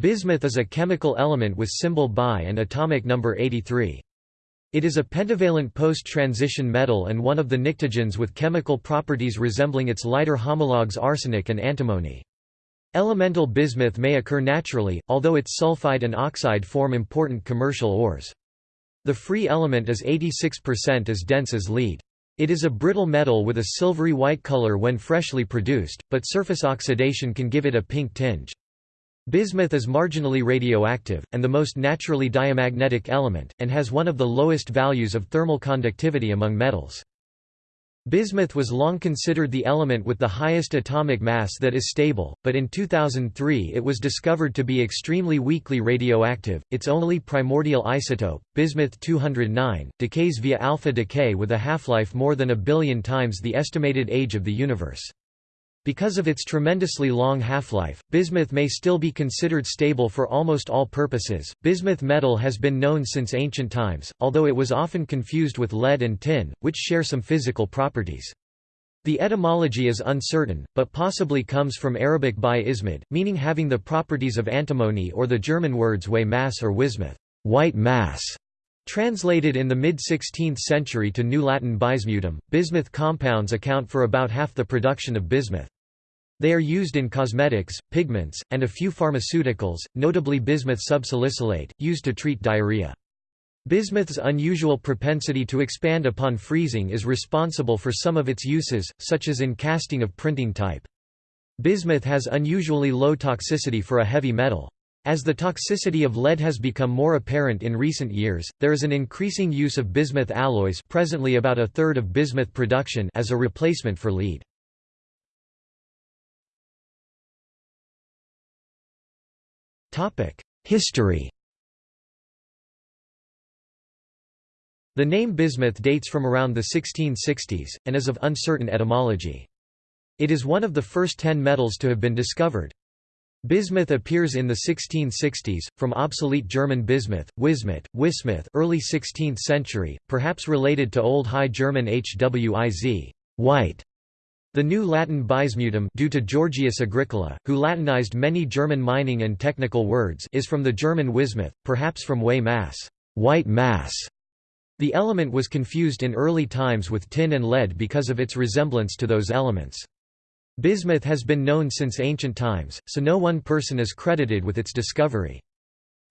Bismuth is a chemical element with symbol Bi and atomic number 83. It is a pentavalent post-transition metal and one of the pnictogens with chemical properties resembling its lighter homologues arsenic and antimony. Elemental bismuth may occur naturally, although its sulfide and oxide form important commercial ores. The free element is 86% as dense as lead. It is a brittle metal with a silvery white color when freshly produced, but surface oxidation can give it a pink tinge. Bismuth is marginally radioactive, and the most naturally diamagnetic element, and has one of the lowest values of thermal conductivity among metals. Bismuth was long considered the element with the highest atomic mass that is stable, but in 2003 it was discovered to be extremely weakly radioactive. Its only primordial isotope, bismuth-209, decays via alpha decay with a half-life more than a billion times the estimated age of the universe. Because of its tremendously long half-life, bismuth may still be considered stable for almost all purposes. Bismuth metal has been known since ancient times, although it was often confused with lead and tin, which share some physical properties. The etymology is uncertain, but possibly comes from Arabic by ismid, meaning having the properties of antimony or the German words way mass or wismuth, white mass. Translated in the mid-16th century to New Latin bismutum, bismuth compounds account for about half the production of bismuth. They are used in cosmetics, pigments, and a few pharmaceuticals, notably bismuth subsalicylate, used to treat diarrhea. Bismuth's unusual propensity to expand upon freezing is responsible for some of its uses, such as in casting of printing type. Bismuth has unusually low toxicity for a heavy metal. As the toxicity of lead has become more apparent in recent years, there is an increasing use of bismuth alloys presently about a third of bismuth production as a replacement for lead. History The name bismuth dates from around the 1660s, and is of uncertain etymology. It is one of the first ten metals to have been discovered. Bismuth appears in the 1660s, from obsolete German bismuth, wismuth, wismuth early 16th century, perhaps related to Old High German hwiz white. The new Latin bismutum due to Georgius Agricola, who Latinized many German mining and technical words is from the German wismuth, perhaps from way mass, white mass. The element was confused in early times with tin and lead because of its resemblance to those elements. Bismuth has been known since ancient times, so no one person is credited with its discovery.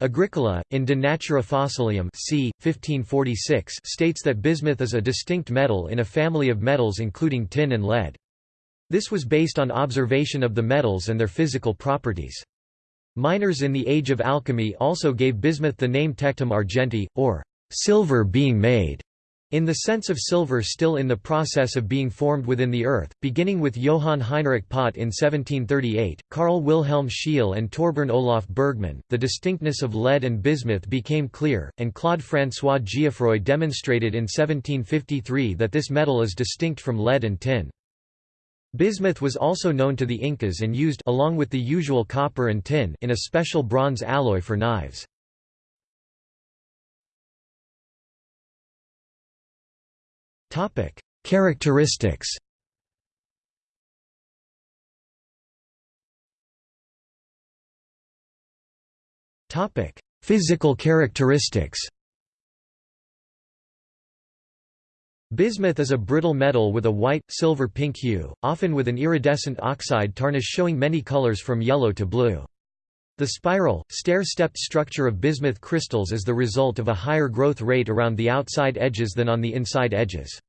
Agricola, in De Natura Fossilium c. 1546 states that bismuth is a distinct metal in a family of metals including tin and lead. This was based on observation of the metals and their physical properties. Miners in the Age of Alchemy also gave bismuth the name tectum argenti, or silver being made. In the sense of silver still in the process of being formed within the earth, beginning with Johann Heinrich Pott in 1738, Carl Wilhelm Scheele and Torbern Olaf Bergman, the distinctness of lead and bismuth became clear, and Claude François Geoffroy demonstrated in 1753 that this metal is distinct from lead and tin. Bismuth was also known to the Incas and used along with the usual copper and tin in a special bronze alloy for knives. Topic: Characteristics. Topic: Physical characteristics. Bismuth is a brittle metal with a white, silver-pink hue, often with an iridescent oxide tarnish showing many colors from yellow to blue. The spiral, stair-stepped structure of bismuth crystals is the result of a higher growth rate around the outside edges than on the inside edges.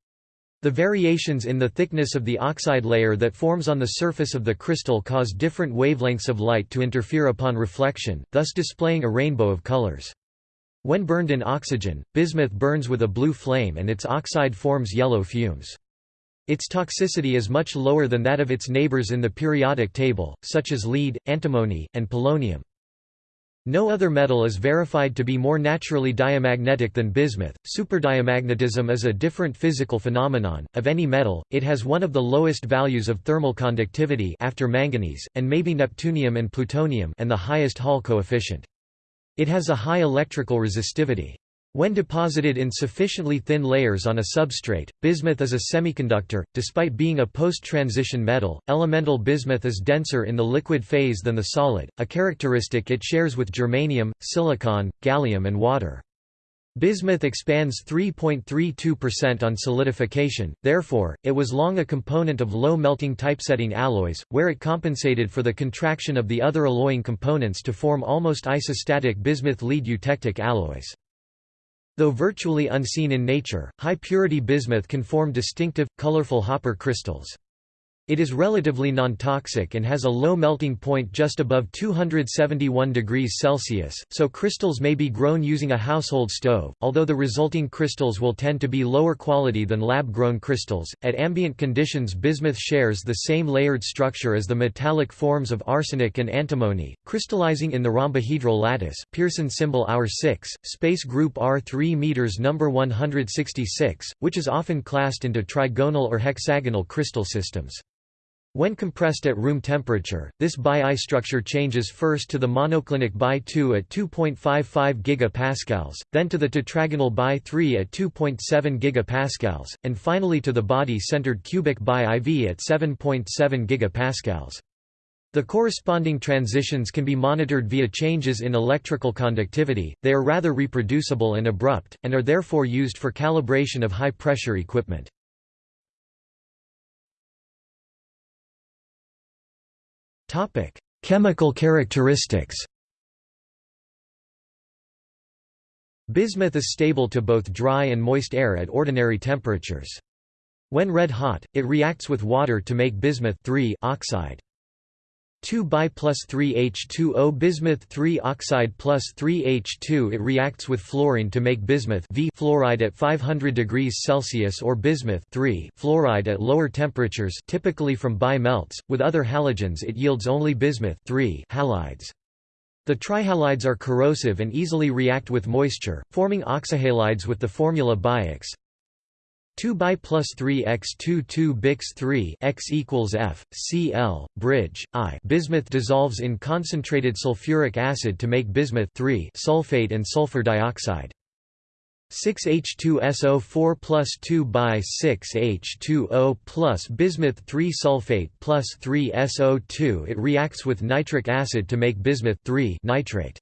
The variations in the thickness of the oxide layer that forms on the surface of the crystal cause different wavelengths of light to interfere upon reflection, thus displaying a rainbow of colors. When burned in oxygen, bismuth burns with a blue flame and its oxide forms yellow fumes. Its toxicity is much lower than that of its neighbors in the periodic table, such as lead, antimony, and polonium. No other metal is verified to be more naturally diamagnetic than bismuth. Superdiamagnetism is a different physical phenomenon. Of any metal, it has one of the lowest values of thermal conductivity after manganese, and maybe neptunium and plutonium and the highest Hall coefficient. It has a high electrical resistivity. When deposited in sufficiently thin layers on a substrate, bismuth is a semiconductor. Despite being a post-transition metal, elemental bismuth is denser in the liquid phase than the solid, a characteristic it shares with germanium, silicon, gallium and water. Bismuth expands 3.32% on solidification, therefore, it was long a component of low melting typesetting alloys, where it compensated for the contraction of the other alloying components to form almost isostatic bismuth-lead eutectic alloys. Though virtually unseen in nature, high-purity bismuth can form distinctive, colorful Hopper crystals. It is relatively non-toxic and has a low melting point just above 271 degrees Celsius, so crystals may be grown using a household stove, although the resulting crystals will tend to be lower quality than lab-grown crystals. At ambient conditions bismuth shares the same layered structure as the metallic forms of arsenic and antimony, crystallizing in the rhombohedral lattice Pearson symbol R6, space group R3 meters number 166, which is often classed into trigonal or hexagonal crystal systems. When compressed at room temperature, this Bi-I structure changes first to the monoclinic Bi-2 at 2.55 GPa, then to the tetragonal Bi-3 at 2.7 GPa, and finally to the body-centered cubic Bi-IV at 7.7 GPa. The corresponding transitions can be monitored via changes in electrical conductivity, they are rather reproducible and abrupt, and are therefore used for calibration of high-pressure equipment. Topic: Chemical characteristics. Bismuth is stable to both dry and moist air at ordinary temperatures. When red hot, it reacts with water to make bismuth oxide. 2 bi plus 3 H2O bismuth 3 oxide plus 3 H2 It reacts with fluorine to make bismuth v fluoride at 500 degrees Celsius or bismuth 3 fluoride at lower temperatures typically from bi melts. With other halogens it yields only bismuth 3 halides. The trihalides are corrosive and easily react with moisture, forming oxyhalides with the formula BiX. 2 by plus 3 x 2 2 bix 3 x equals f cl bridge i bismuth dissolves in concentrated sulfuric acid to make bismuth 3 sulfate and sulfur dioxide 6H2SO4 plus 2 by 6H2O plus bismuth 3 sulfate plus 3 SO2 It reacts with nitric acid to make bismuth 3 nitrate.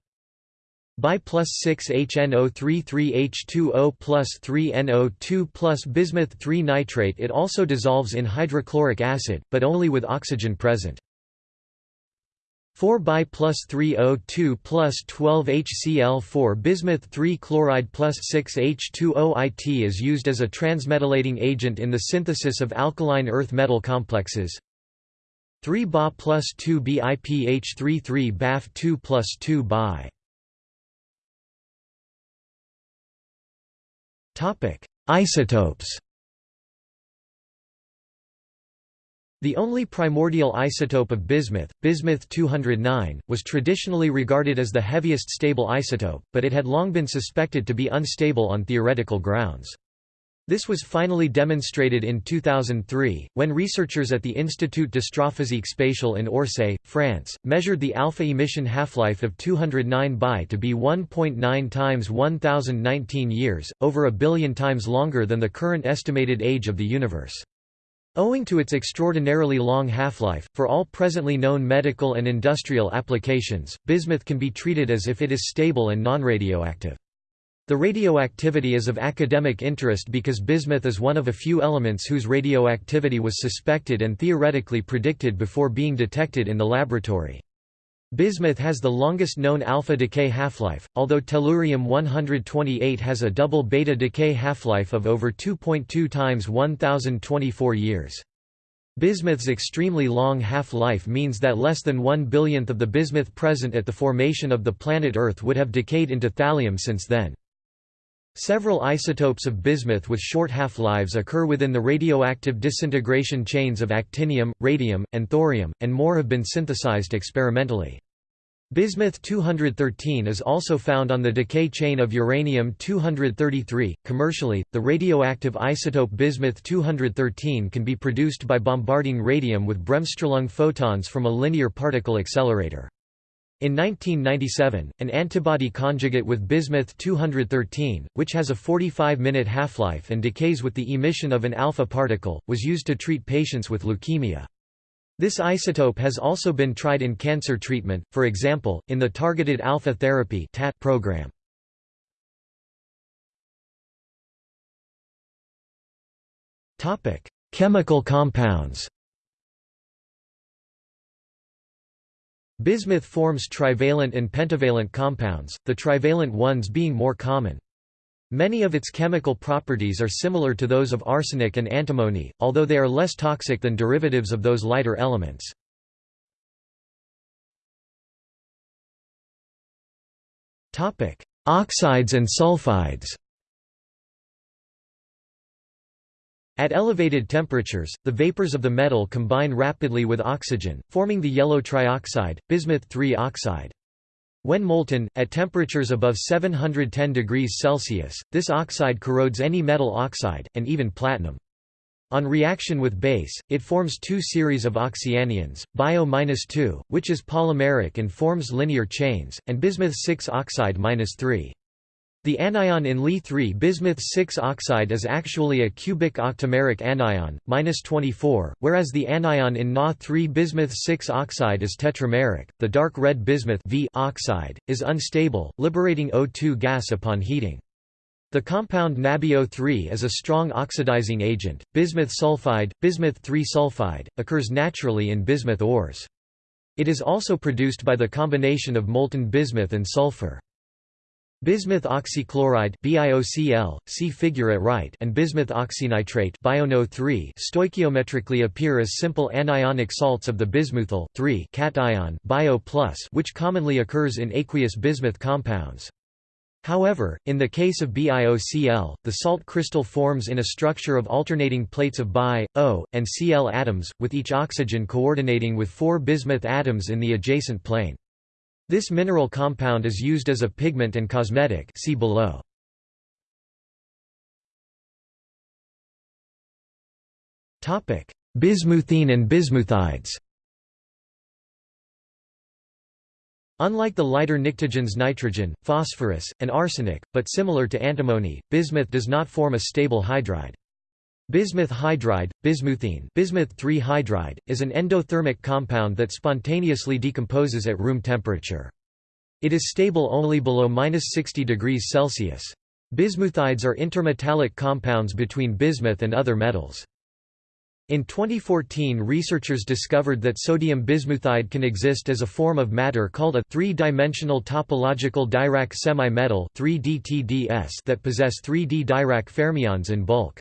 Bi plus 6 HNO3 3H2O plus 3 NO2 plus bismuth 3 nitrate It also dissolves in hydrochloric acid, but only with oxygen present. 4 bi plus 3 O2 plus 12 HCl4 bismuth 3 chloride plus 6 H2O IT is used as a transmetallating agent in the synthesis of alkaline earth metal complexes. 3 Ba plus 2 BiPH33 BAF 2 plus 2 Bi Isotopes The only primordial isotope of bismuth, bismuth-209, was traditionally regarded as the heaviest stable isotope, but it had long been suspected to be unstable on theoretical grounds. This was finally demonstrated in 2003, when researchers at the Institut d'Astrophysique Spatiale in Orsay, France, measured the alpha emission half-life of 209 Bi to be 1.9 times 1019 years, over a billion times longer than the current estimated age of the universe. Owing to its extraordinarily long half-life, for all presently known medical and industrial applications, bismuth can be treated as if it is stable and non-radioactive. The radioactivity is of academic interest because bismuth is one of a few elements whose radioactivity was suspected and theoretically predicted before being detected in the laboratory. Bismuth has the longest known alpha decay half-life, although tellurium-128 has a double beta decay half-life of over 2.2 times 1024 years. Bismuth's extremely long half-life means that less than one billionth of the bismuth present at the formation of the planet Earth would have decayed into thallium since then. Several isotopes of bismuth with short half-lives occur within the radioactive disintegration chains of actinium, radium, and thorium, and more have been synthesized experimentally. Bismuth-213 is also found on the decay chain of uranium-233. Commercially, the radioactive isotope bismuth-213 can be produced by bombarding radium with Bremsstrahlung photons from a linear particle accelerator. In 1997, an antibody conjugate with bismuth-213, which has a 45-minute half-life and decays with the emission of an alpha particle, was used to treat patients with leukemia. This isotope has also been tried in cancer treatment, for example, in the Targeted Alpha Therapy program. Chemical compounds Bismuth forms trivalent and pentavalent compounds, the trivalent ones being more common. Many of its chemical properties are similar to those of arsenic and antimony, although they are less toxic than derivatives of those lighter elements. Oxides and sulfides At elevated temperatures, the vapors of the metal combine rapidly with oxygen, forming the yellow trioxide, bismuth-3 oxide. When molten, at temperatures above 710 degrees Celsius, this oxide corrodes any metal oxide, and even platinum. On reaction with base, it forms two series of oxyanions, bio-2, which is polymeric and forms linear chains, and bismuth-6 oxide-3. The anion in Li3 bismuth-6 oxide is actually a cubic octameric anion, 24, whereas the anion in Na3 bismuth-6 oxide is tetrameric. The dark red bismuth v oxide is unstable, liberating O2 gas upon heating. The compound NaBiO3 is a strong oxidizing agent. Bismuth sulfide, bismuth-3 sulfide, occurs naturally in bismuth ores. It is also produced by the combination of molten bismuth and sulfur. Bismuth oxychloride BiOCl, see figure at right and bismuth oxynitrate BiONO3 stoichiometrically appear as simple anionic salts of the bismuthyl cation bio which commonly occurs in aqueous bismuth compounds. However, in the case of BiOCl, the salt crystal forms in a structure of alternating plates of Bi, O, and Cl atoms, with each oxygen coordinating with four bismuth atoms in the adjacent plane. This mineral compound is used as a pigment and cosmetic see below. Bismuthine and bismuthides Unlike the lighter pnictogens nitrogen, phosphorus, and arsenic, but similar to antimony, bismuth does not form a stable hydride. Bismuth hydride, bismuthine bismuth hydride, is an endothermic compound that spontaneously decomposes at room temperature. It is stable only below 60 degrees Celsius. Bismuthides are intermetallic compounds between bismuth and other metals. In 2014 researchers discovered that sodium bismuthide can exist as a form of matter called a three-dimensional topological Dirac semi-metal that possess 3D Dirac fermions in bulk.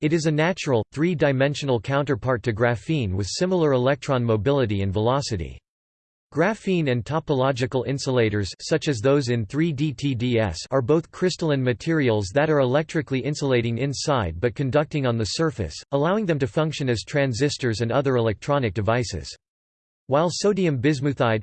It is a natural, three-dimensional counterpart to graphene with similar electron mobility and velocity. Graphene and topological insulators such as those in 3D-TDS are both crystalline materials that are electrically insulating inside but conducting on the surface, allowing them to function as transistors and other electronic devices. While sodium bismuthide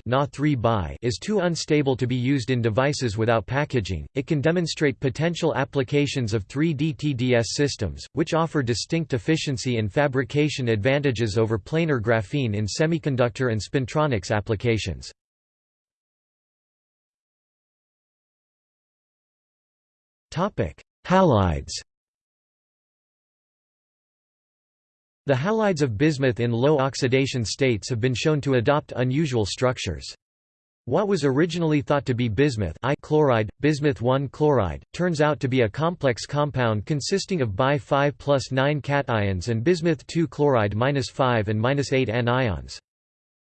is too unstable to be used in devices without packaging, it can demonstrate potential applications of 3D TDS systems, which offer distinct efficiency and fabrication advantages over planar graphene in semiconductor and spintronics applications. Halides The halides of bismuth in low oxidation states have been shown to adopt unusual structures. What was originally thought to be bismuth I chloride, bismuth-1 chloride, turns out to be a complex compound consisting of Bi5 plus 9 cations and bismuth-2 chloride minus 5 and minus 8 anions.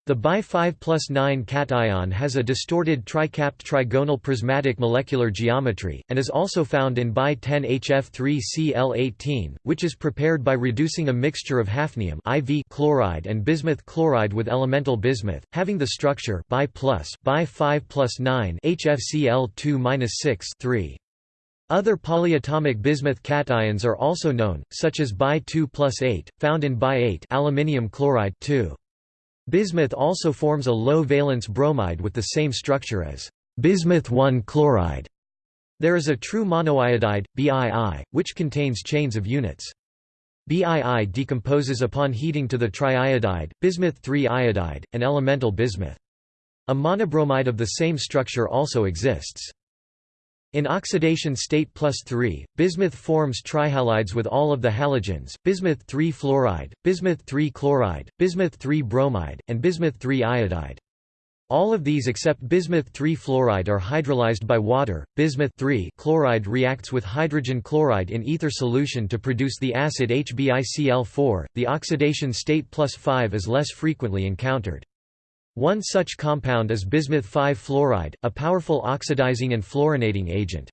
The Bi5 plus 9 cation has a distorted tricapped trigonal prismatic molecular geometry, and is also found in Bi10HF3Cl18, which is prepared by reducing a mixture of hafnium IV chloride and bismuth chloride with elemental bismuth, having the structure Bi plus, Bi5 plus 9 HFCl2 6 three Other polyatomic bismuth cations are also known, such as Bi2 plus 8, found in Bi8 aluminium chloride 2. Bismuth also forms a low-valence bromide with the same structure as bismuth-1 chloride. There is a true monoiodide, BII, which contains chains of units. BII decomposes upon heating to the triiodide, bismuth-3 iodide, and elemental bismuth. A monobromide of the same structure also exists. In oxidation state plus 3, bismuth forms trihalides with all of the halogens, bismuth 3 fluoride, bismuth 3 chloride, bismuth 3 bromide, and bismuth 3 iodide. All of these except bismuth 3 fluoride are hydrolyzed by water. Bismuth 3 chloride reacts with hydrogen chloride in ether solution to produce the acid HbIcl4. The oxidation state plus 5 is less frequently encountered. One such compound is bismuth 5 fluoride, a powerful oxidizing and fluorinating agent.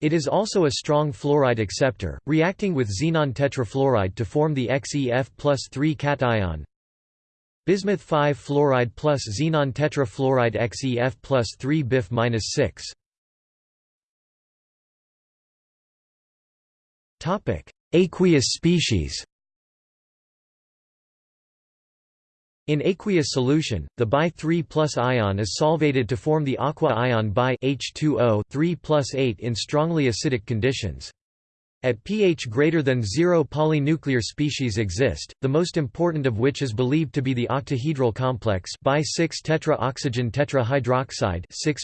It is also a strong fluoride acceptor, reacting with xenon tetrafluoride to form the XeF plus 3 cation, Bismuth 5 fluoride plus xenon tetrafluoride XeF plus 3 BiF minus 6. Topic: Aqueous species. In aqueous solution, the Bi3 plus ion is solvated to form the aqua ion Bi H2O 3 plus 8 in strongly acidic conditions. At pH greater than 0 polynuclear species exist, the most important of which is believed to be the octahedral complex bi-6 tetraoxygen tetrahydroxide 6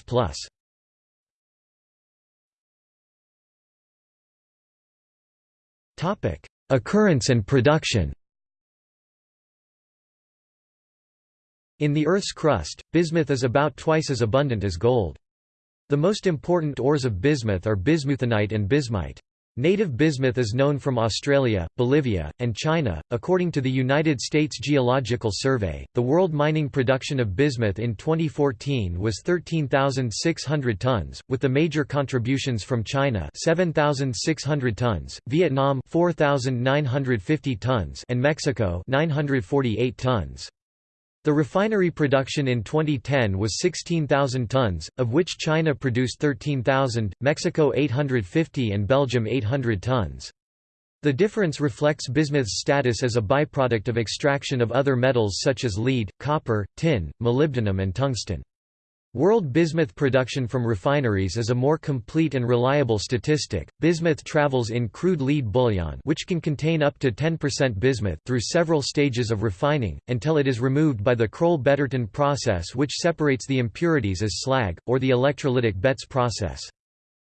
Topic: Occurrence and production. In the Earth's crust, bismuth is about twice as abundant as gold. The most important ores of bismuth are bismuthinite and bismite. Native bismuth is known from Australia, Bolivia, and China. According to the United States Geological Survey, the world mining production of bismuth in 2014 was 13,600 tons, with the major contributions from China 7,600 tons, Vietnam 4,950 tons, and Mexico 948 tons. The refinery production in 2010 was 16,000 tons, of which China produced 13,000, Mexico 850 and Belgium 800 tons. The difference reflects bismuth's status as a byproduct of extraction of other metals such as lead, copper, tin, molybdenum and tungsten. World bismuth production from refineries is a more complete and reliable statistic. Bismuth travels in crude lead bullion, which can contain up to 10% bismuth, through several stages of refining until it is removed by the Kroll-Betterton process, which separates the impurities as slag, or the electrolytic Betts process.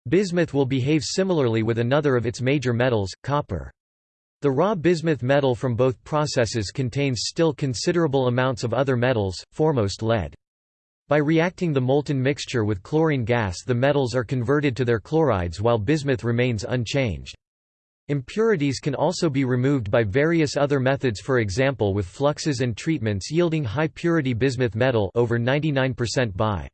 Bismuth will behave similarly with another of its major metals, copper. The raw bismuth metal from both processes contains still considerable amounts of other metals, foremost lead. By reacting the molten mixture with chlorine gas the metals are converted to their chlorides while bismuth remains unchanged. Impurities can also be removed by various other methods for example with fluxes and treatments yielding high purity bismuth metal over 99% by.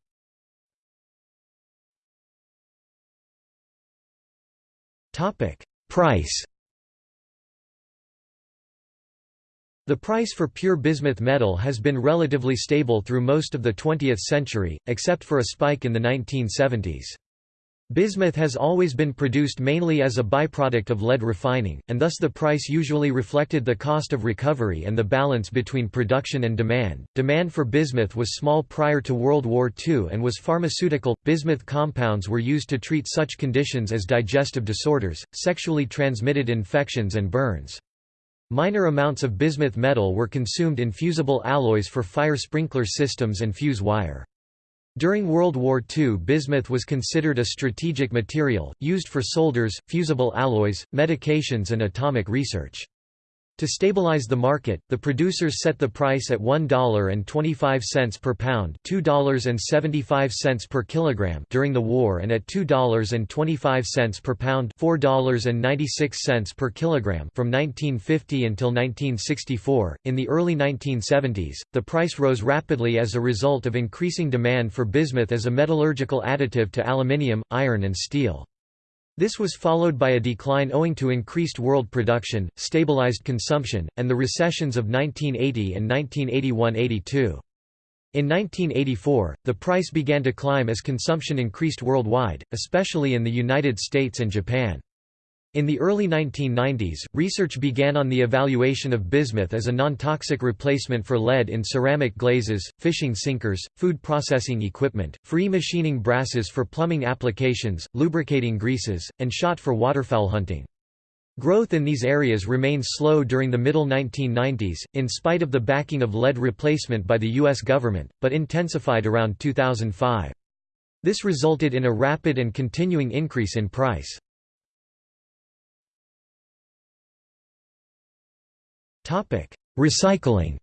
Price The price for pure bismuth metal has been relatively stable through most of the 20th century, except for a spike in the 1970s. Bismuth has always been produced mainly as a byproduct of lead refining, and thus the price usually reflected the cost of recovery and the balance between production and demand. Demand for bismuth was small prior to World War II and was pharmaceutical. Bismuth compounds were used to treat such conditions as digestive disorders, sexually transmitted infections, and burns. Minor amounts of bismuth metal were consumed in fusible alloys for fire sprinkler systems and fuse wire. During World War II bismuth was considered a strategic material, used for solders, fusible alloys, medications and atomic research. To stabilize the market, the producers set the price at $1.25 per pound $2.75 per kilogram during the war and at $2.25 per pound $4.96 per kilogram from 1950 until 1964. In the early 1970s, the price rose rapidly as a result of increasing demand for bismuth as a metallurgical additive to aluminium, iron and steel. This was followed by a decline owing to increased world production, stabilized consumption, and the recessions of 1980 and 1981–82. In 1984, the price began to climb as consumption increased worldwide, especially in the United States and Japan. In the early 1990s, research began on the evaluation of bismuth as a non-toxic replacement for lead in ceramic glazes, fishing sinkers, food processing equipment, free machining brasses for plumbing applications, lubricating greases, and shot for waterfowl hunting. Growth in these areas remained slow during the middle 1990s, in spite of the backing of lead replacement by the U.S. government, but intensified around 2005. This resulted in a rapid and continuing increase in price. Recycling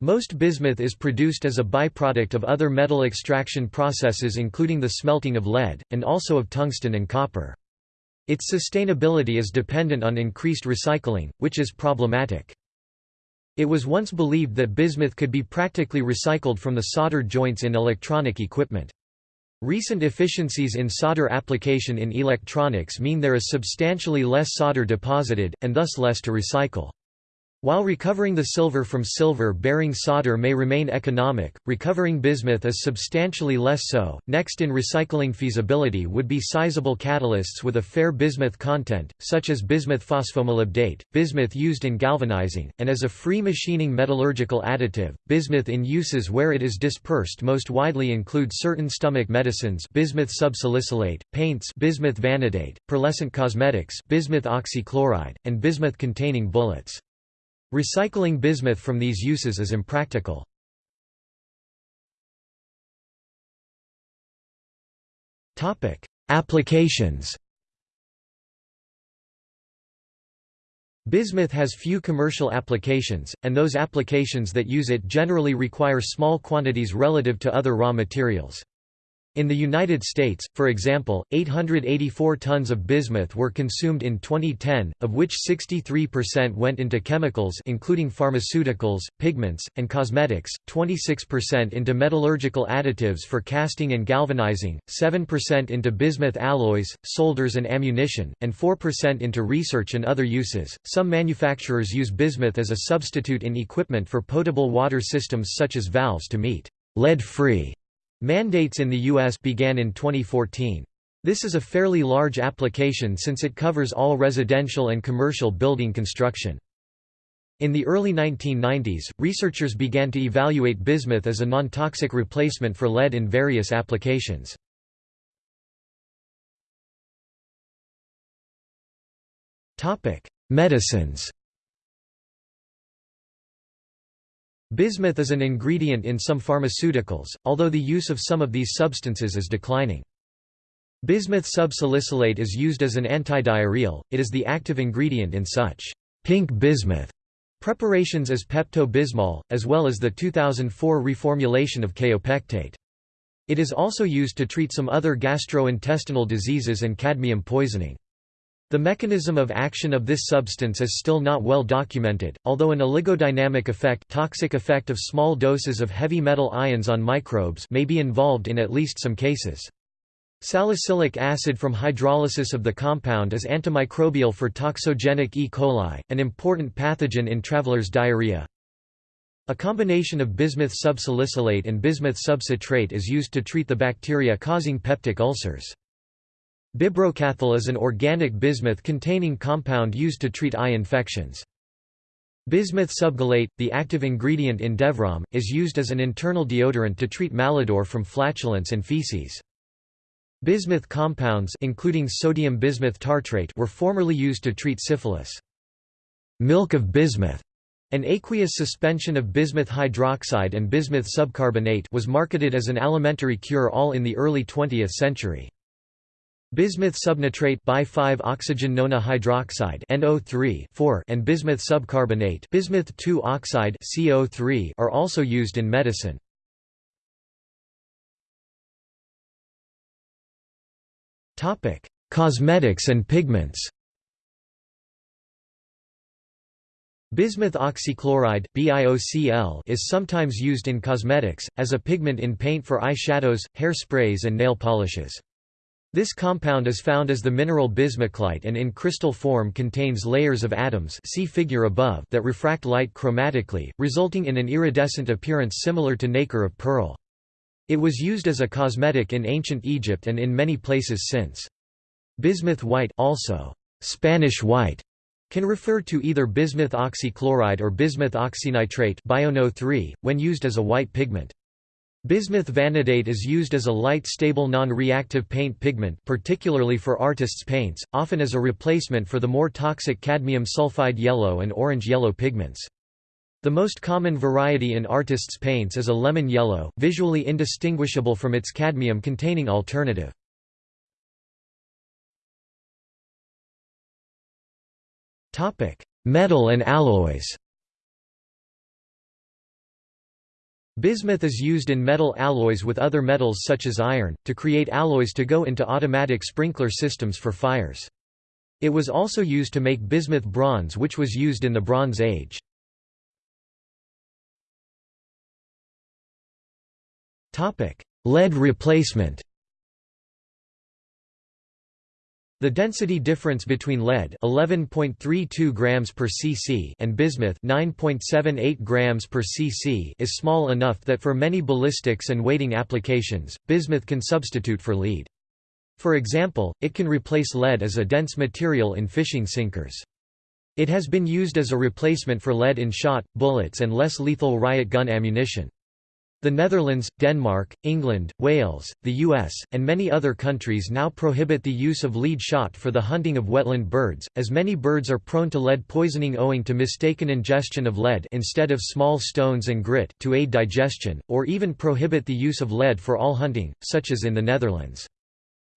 Most bismuth is produced as a byproduct of other metal extraction processes including the smelting of lead, and also of tungsten and copper. Its sustainability is dependent on increased recycling, which is problematic. It was once believed that bismuth could be practically recycled from the solder joints in electronic equipment. Recent efficiencies in solder application in electronics mean there is substantially less solder deposited, and thus less to recycle. While recovering the silver from silver-bearing solder may remain economic, recovering bismuth is substantially less so. Next in recycling feasibility would be sizable catalysts with a fair bismuth content, such as bismuth phosphomolybdate, bismuth used in galvanizing, and as a free machining metallurgical additive. Bismuth in uses where it is dispersed most widely include certain stomach medicines, bismuth subsalicylate, paints, bismuth vanadate, pearlescent cosmetics, bismuth oxychloride, and bismuth-containing bullets. Recycling bismuth from these uses is impractical. Applications Bismuth has few commercial applications, and those applications that use it generally require small quantities relative to other raw materials. In the United States, for example, 884 tons of bismuth were consumed in 2010, of which 63% went into chemicals including pharmaceuticals, pigments, and cosmetics, 26% into metallurgical additives for casting and galvanizing, 7% into bismuth alloys, solders and ammunition, and 4% into research and other uses. Some manufacturers use bismuth as a substitute in equipment for potable water systems such as valves to meet lead-free Mandates in the U.S. began in 2014. This is a fairly large application since it covers all residential and commercial building construction. In the early 1990s, researchers began to evaluate bismuth as a non-toxic replacement for lead in various applications. Medicines Bismuth is an ingredient in some pharmaceuticals, although the use of some of these substances is declining. Bismuth subsalicylate is used as an antidiarrheal, it is the active ingredient in such pink bismuth preparations as Pepto-Bismol, as well as the 2004 reformulation of kaopectate. It is also used to treat some other gastrointestinal diseases and cadmium poisoning. The mechanism of action of this substance is still not well documented, although an oligodynamic effect, toxic effect of small doses of heavy metal ions on microbes may be involved in at least some cases. Salicylic acid from hydrolysis of the compound is antimicrobial for toxigenic E. coli, an important pathogen in traveler's diarrhea. A combination of bismuth subsalicylate and bismuth subcitrate is used to treat the bacteria causing peptic ulcers. Bibrocathol is an organic bismuth containing compound used to treat eye infections. Bismuth subgallate, the active ingredient in Devrom, is used as an internal deodorant to treat malodor from flatulence and feces. Bismuth compounds including sodium bismuth tartrate were formerly used to treat syphilis. Milk of bismuth, an aqueous suspension of bismuth hydroxide and bismuth subcarbonate was marketed as an alimentary cure-all in the early 20th century. Bismuth subnitrate bi-5-oxygen nona hydroxide NO3 and bismuth subcarbonate bismuth 2-oxide CO3 are also used in medicine. Topic: Cosmetics and pigments. Bismuth oxychloride BiOCl is sometimes used in cosmetics as a pigment in paint for eye shadows, hair and nail polishes. This compound is found as the mineral bismoclite and in crystal form contains layers of atoms see figure above that refract light chromatically, resulting in an iridescent appearance similar to nacre of pearl. It was used as a cosmetic in ancient Egypt and in many places since. Bismuth white also Spanish white can refer to either bismuth oxychloride or bismuth oxynitrate when used as a white pigment. Bismuth vanadate is used as a light stable non-reactive paint pigment particularly for artists' paints, often as a replacement for the more toxic cadmium sulfide yellow and orange yellow pigments. The most common variety in artists' paints is a lemon yellow, visually indistinguishable from its cadmium-containing alternative. Metal and alloys Bismuth is used in metal alloys with other metals such as iron, to create alloys to go into automatic sprinkler systems for fires. It was also used to make bismuth bronze which was used in the Bronze Age. Lead replacement The density difference between lead 11.32 grams per cc and bismuth 9.78 grams per cc is small enough that for many ballistics and weighting applications, bismuth can substitute for lead. For example, it can replace lead as a dense material in fishing sinkers. It has been used as a replacement for lead in shot, bullets and less lethal riot gun ammunition. The Netherlands, Denmark, England, Wales, the US, and many other countries now prohibit the use of lead shot for the hunting of wetland birds, as many birds are prone to lead poisoning owing to mistaken ingestion of lead instead of small stones and grit to aid digestion, or even prohibit the use of lead for all hunting, such as in the Netherlands.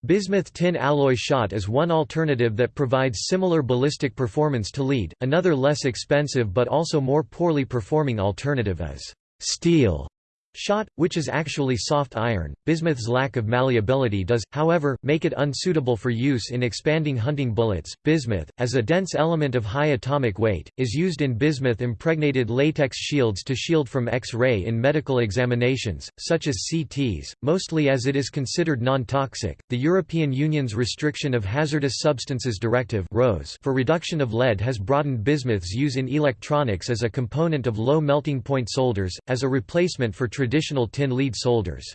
Bismuth tin alloy shot is one alternative that provides similar ballistic performance to lead, another less expensive but also more poorly performing alternative is steel Shot, which is actually soft iron, bismuth's lack of malleability does, however, make it unsuitable for use in expanding hunting bullets. Bismuth, as a dense element of high atomic weight, is used in bismuth impregnated latex shields to shield from X-ray in medical examinations, such as CTs, mostly as it is considered non-toxic. The European Union's Restriction of Hazardous Substances Directive for reduction of lead has broadened bismuth's use in electronics as a component of low melting point solders, as a replacement for traditional tin lead solders.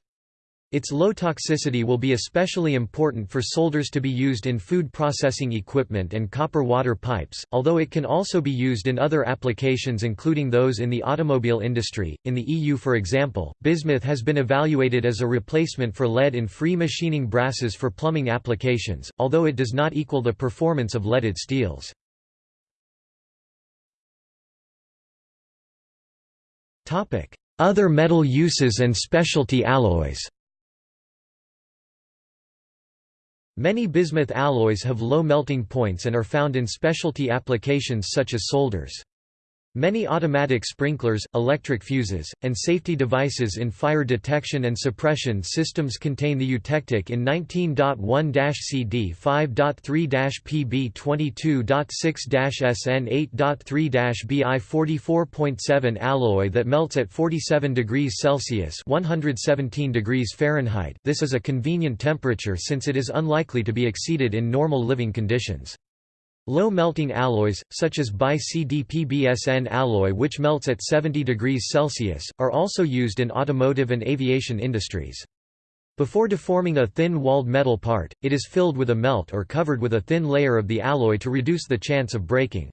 Its low toxicity will be especially important for solders to be used in food processing equipment and copper water pipes, although it can also be used in other applications including those in the automobile industry. In the EU for example, bismuth has been evaluated as a replacement for lead in free machining brasses for plumbing applications, although it does not equal the performance of leaded steels. Topic: other metal uses and specialty alloys Many bismuth alloys have low melting points and are found in specialty applications such as solders. Many automatic sprinklers, electric fuses, and safety devices in fire detection and suppression systems contain the eutectic in 19.1-CD 5.3-PB 22.6-SN 8.3-BI 44.7 alloy that melts at 47 degrees Celsius 117 degrees Fahrenheit this is a convenient temperature since it is unlikely to be exceeded in normal living conditions. Low-melting alloys, such as bi-CDPBSN alloy which melts at 70 degrees Celsius, are also used in automotive and aviation industries. Before deforming a thin-walled metal part, it is filled with a melt or covered with a thin layer of the alloy to reduce the chance of breaking.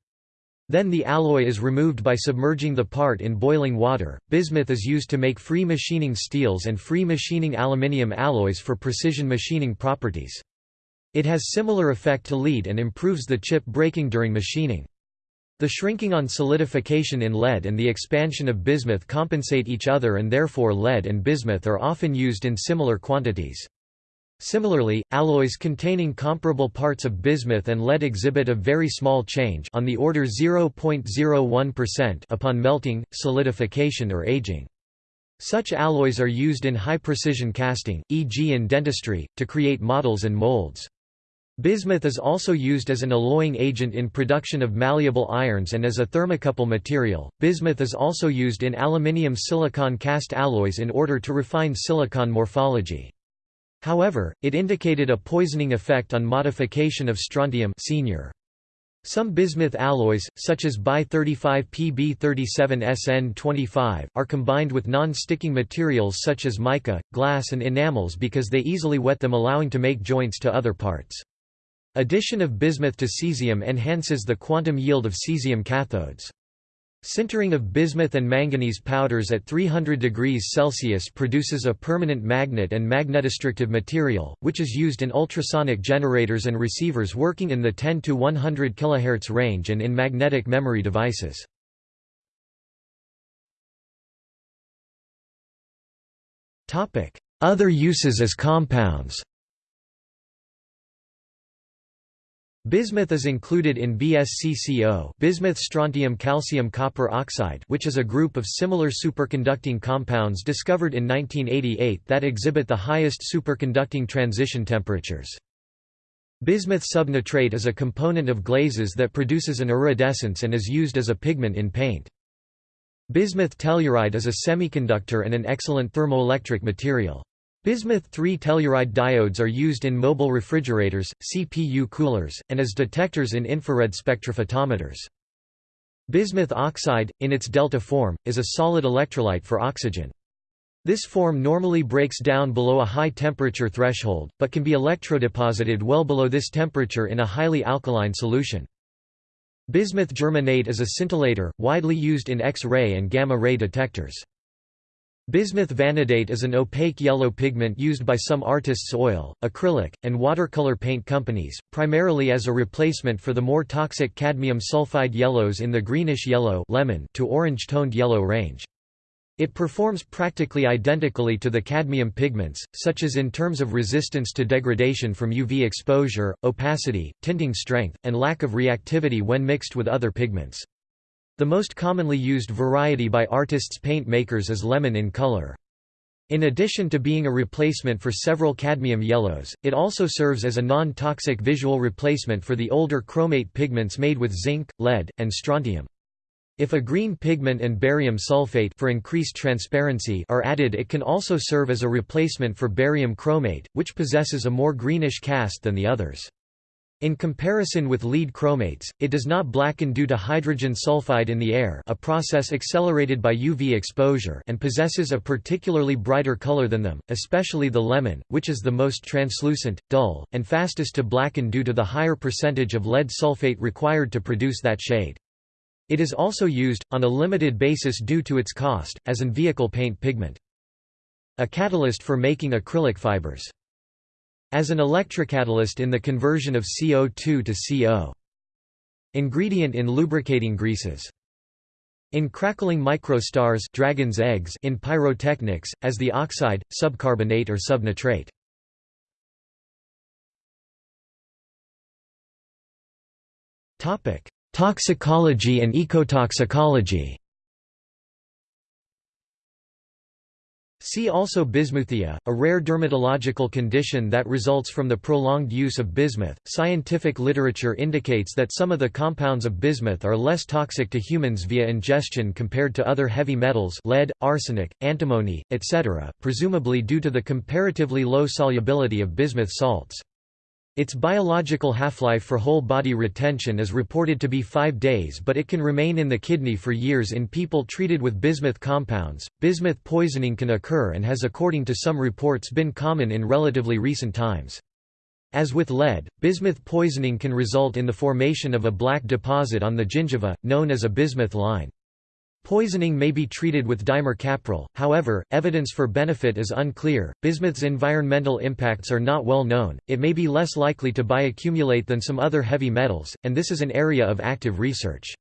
Then the alloy is removed by submerging the part in boiling water. Bismuth is used to make free machining steels and free machining aluminium alloys for precision machining properties. It has similar effect to lead and improves the chip breaking during machining. The shrinking on solidification in lead and the expansion of bismuth compensate each other and therefore lead and bismuth are often used in similar quantities. Similarly, alloys containing comparable parts of bismuth and lead exhibit a very small change on the order 0.01% upon melting, solidification or aging. Such alloys are used in high-precision casting, e.g. in dentistry, to create models and molds. Bismuth is also used as an alloying agent in production of malleable irons and as a thermocouple material. Bismuth is also used in aluminium silicon cast alloys in order to refine silicon morphology. However, it indicated a poisoning effect on modification of strontium senior. Some bismuth alloys, such as Bi-35PB37SN25, are combined with non-sticking materials such as mica, glass and enamels because they easily wet them allowing to make joints to other parts. Addition of bismuth to cesium enhances the quantum yield of cesium cathodes. Sintering of bismuth and manganese powders at 300 degrees Celsius produces a permanent magnet and magnetostrictive material, which is used in ultrasonic generators and receivers working in the 10 to 100 kHz range and in magnetic memory devices. Other uses as compounds Bismuth is included in BSCCO bismuth strontium calcium copper oxide which is a group of similar superconducting compounds discovered in 1988 that exhibit the highest superconducting transition temperatures. Bismuth subnitrate is a component of glazes that produces an iridescence and is used as a pigment in paint. Bismuth telluride is a semiconductor and an excellent thermoelectric material. Bismuth 3-telluride diodes are used in mobile refrigerators, CPU coolers, and as detectors in infrared spectrophotometers. Bismuth oxide, in its delta form, is a solid electrolyte for oxygen. This form normally breaks down below a high temperature threshold, but can be electrodeposited well below this temperature in a highly alkaline solution. Bismuth germanate is a scintillator, widely used in X-ray and gamma-ray detectors. Bismuth vanadate is an opaque yellow pigment used by some artists' oil, acrylic, and watercolor paint companies, primarily as a replacement for the more toxic cadmium sulfide yellows in the greenish yellow lemon to orange-toned yellow range. It performs practically identically to the cadmium pigments, such as in terms of resistance to degradation from UV exposure, opacity, tinting strength, and lack of reactivity when mixed with other pigments. The most commonly used variety by artists paint makers is lemon in color. In addition to being a replacement for several cadmium yellows, it also serves as a non-toxic visual replacement for the older chromate pigments made with zinc, lead, and strontium. If a green pigment and barium sulfate for increased transparency are added it can also serve as a replacement for barium chromate, which possesses a more greenish cast than the others. In comparison with lead chromates, it does not blacken due to hydrogen sulfide in the air a process accelerated by UV exposure and possesses a particularly brighter color than them, especially the lemon, which is the most translucent, dull, and fastest to blacken due to the higher percentage of lead sulfate required to produce that shade. It is also used, on a limited basis due to its cost, as an vehicle paint pigment. A catalyst for making acrylic fibers. As an electrocatalyst in the conversion of CO2 to CO. Ingredient in lubricating greases. In crackling microstars dragon's eggs in pyrotechnics, as the oxide, subcarbonate or subnitrate. Toxicology and ecotoxicology See also bismuthia, a rare dermatological condition that results from the prolonged use of bismuth. Scientific literature indicates that some of the compounds of bismuth are less toxic to humans via ingestion compared to other heavy metals, lead, arsenic, antimony, etc., presumably due to the comparatively low solubility of bismuth salts. Its biological half-life for whole body retention is reported to be 5 days but it can remain in the kidney for years in people treated with bismuth compounds. Bismuth poisoning can occur and has according to some reports been common in relatively recent times. As with lead, bismuth poisoning can result in the formation of a black deposit on the gingiva, known as a bismuth line. Poisoning may be treated with dimercaprol, however, evidence for benefit is unclear. Bismuth's environmental impacts are not well known, it may be less likely to bioaccumulate than some other heavy metals, and this is an area of active research.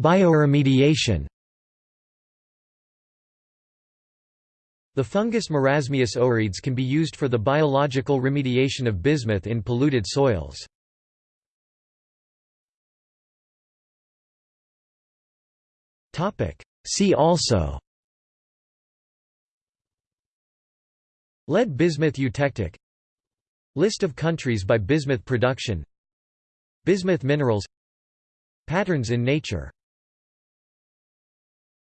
Bioremediation The fungus Marasmius oreades can be used for the biological remediation of bismuth in polluted soils. See also. Lead bismuth eutectic. List of countries by bismuth production. Bismuth minerals. Patterns in nature